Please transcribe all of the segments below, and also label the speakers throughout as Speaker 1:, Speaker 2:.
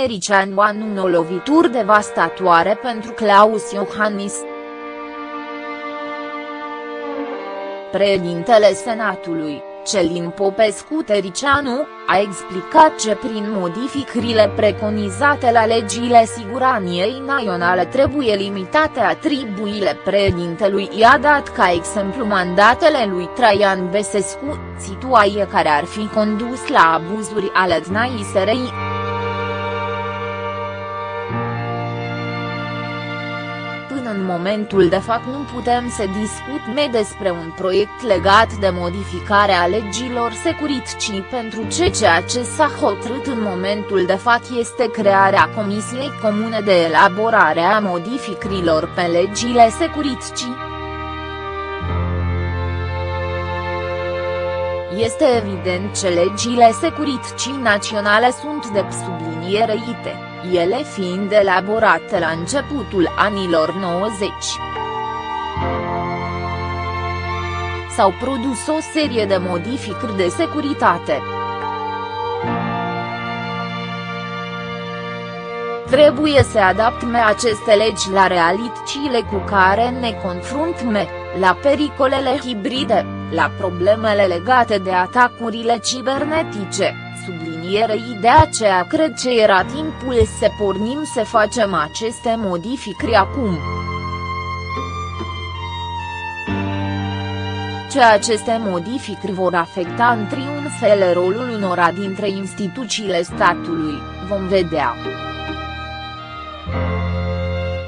Speaker 1: Tericianu anună lovituri devastatoare pentru Claus Iohannis. Președintele Senatului, Celin Popescu Tericianu, a explicat ce prin modificările preconizate la legile siguraniei naționale trebuie limitate atribuile președintelui i-a dat ca exemplu mandatele lui Traian Besescu, situație care ar fi condus la abuzuri ale DNAI-SRI. Momentul de fapt nu putem să discutăm despre un proiect legat de modificare a legilor securiticii pentru ce ceea ce s-a hotărât în momentul de fapt este crearea Comisiei Comune de Elaborare a modificărilor pe legile securiticii. Este evident că legile securiticii naționale sunt de subliniere ite ele fiind elaborate la începutul anilor 90. S-au produs o serie de modificări de securitate. Trebuie să adaptăm aceste legi la realitățile cu care ne confruntăm, la pericolele hibride, la problemele legate de atacurile cibernetice sublinierei de aceea cred că era timpul să pornim să facem aceste modificări acum. Ce aceste modificări vor afecta într-un fel rolul unora dintre instituțiile statului, vom vedea.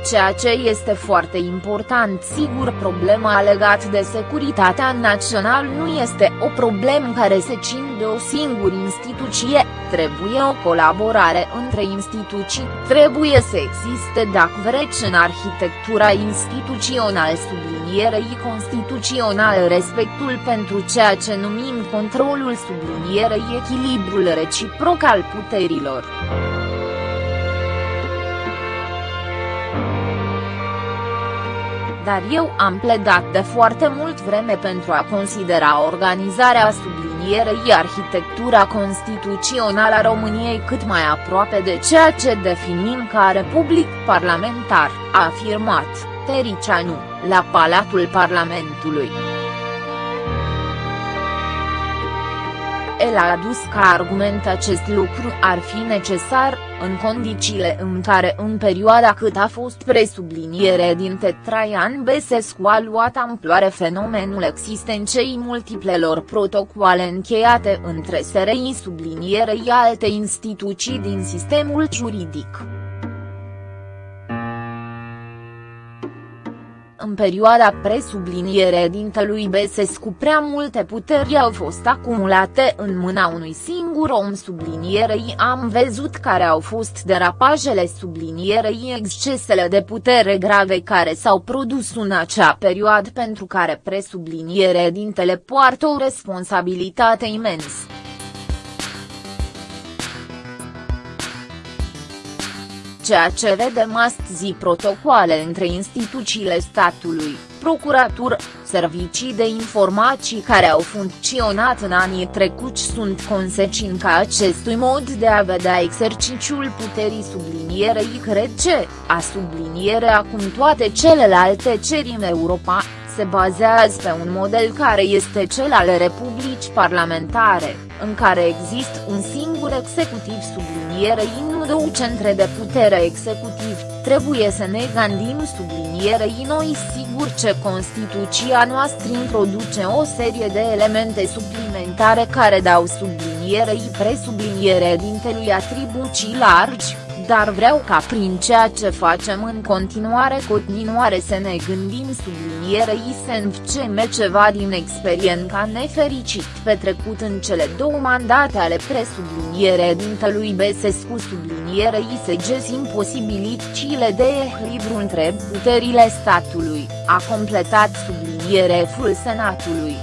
Speaker 1: Ceea ce este foarte important sigur problema legat de securitatea națională nu este o problemă care se țin de o singură instituție, trebuie o colaborare între instituții, trebuie să existe dacă vreți în arhitectura instituțională sublinierei constituțional respectul pentru ceea ce numim controlul sublinierei echilibrul reciproc al puterilor. Dar eu am pledat de foarte mult vreme pentru a considera organizarea sublinierei arhitectura constituțională a României cât mai aproape de ceea ce definim ca republic parlamentar, a afirmat, Tericianu, la Palatul Parlamentului. El a adus ca argument acest lucru ar fi necesar, în condițiile în care în perioada cât a fost presubliniere din Traian Besescu a luat amploare fenomenul existenței multiplelor protocoale încheiate între SRI sublinierei alte instituții din sistemul juridic. Perioada presubliniere dintelui Besescu prea multe puteri au fost acumulate în mâna unui singur om sublinierei am văzut care au fost derapajele sublinierei excesele de putere grave care s-au produs în acea perioadă pentru care presubliniere dintele poartă o responsabilitate imensă. Ceea ce vedem astăzi protocoale între instituțiile statului, procuratură, servicii de informații care au funcționat în anii trecuți sunt consecința acestui mod de a vedea exercițiul puterii sublinierei cred ce, a sublinierea acum toate celelalte ceri în Europa, se bazează pe un model care este cel al republici parlamentare, în care există un singur executiv sublinierei nu două centre de putere executiv, trebuie să ne gândim sublinierei noi sigur ce Constituția noastră introduce o serie de elemente suplimentare care dau sublinierei presubliniere dintelui atribuții largi, dar vreau ca prin ceea ce facem în continuare continuare să ne gândim sublinierei să învceme ceva din experiența nefericit petrecut în cele două mandate ale presubliniere dintelui Besescu sublinierei să găsim posibilitățile de echilibru între puterile statului, a completat subliniereful Senatului.